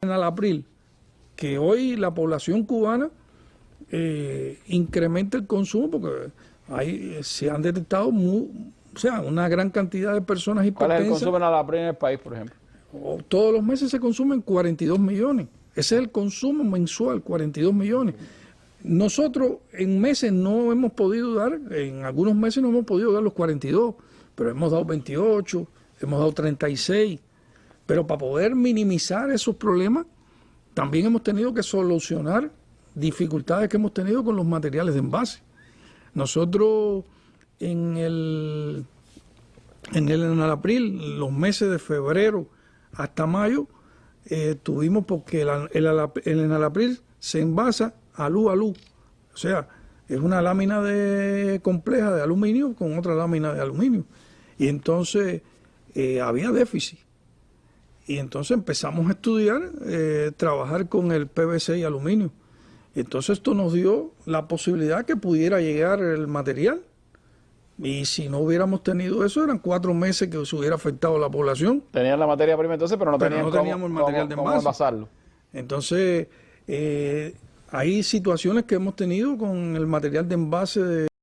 en el abril que hoy la población cubana eh, incrementa el consumo porque hay, se han detectado o sea, una gran cantidad de personas ¿Cuál es el hipertensas. consumo en Alapril en el país, por ejemplo? O- Todos los meses se consumen 42 millones. Ese es el consumo mensual, 42 millones. Nosotros en meses no hemos podido dar, en algunos meses no hemos podido dar los 42, pero hemos dado 28, hemos dado 36. Pero para poder minimizar esos problemas, también hemos tenido que solucionar dificultades que hemos tenido con los materiales de envase. Nosotros en el en el en el abril, los meses de febrero hasta mayo, eh, tuvimos porque el, el, el enalapril se envasa a luz a luz. O sea, es una lámina de, compleja de aluminio con otra lámina de aluminio. Y entonces eh, había déficit. Y entonces empezamos a estudiar, eh, trabajar con el PVC y aluminio. Entonces esto nos dio la posibilidad que pudiera llegar el material. Y si no hubiéramos tenido eso, eran cuatro meses que se hubiera afectado a la población. Tenían la materia prima entonces, pero no Pero no cómo- teníamos el material cómo- de envasarlo. Entonces, eh, hay situaciones que hemos tenido con el material de envase de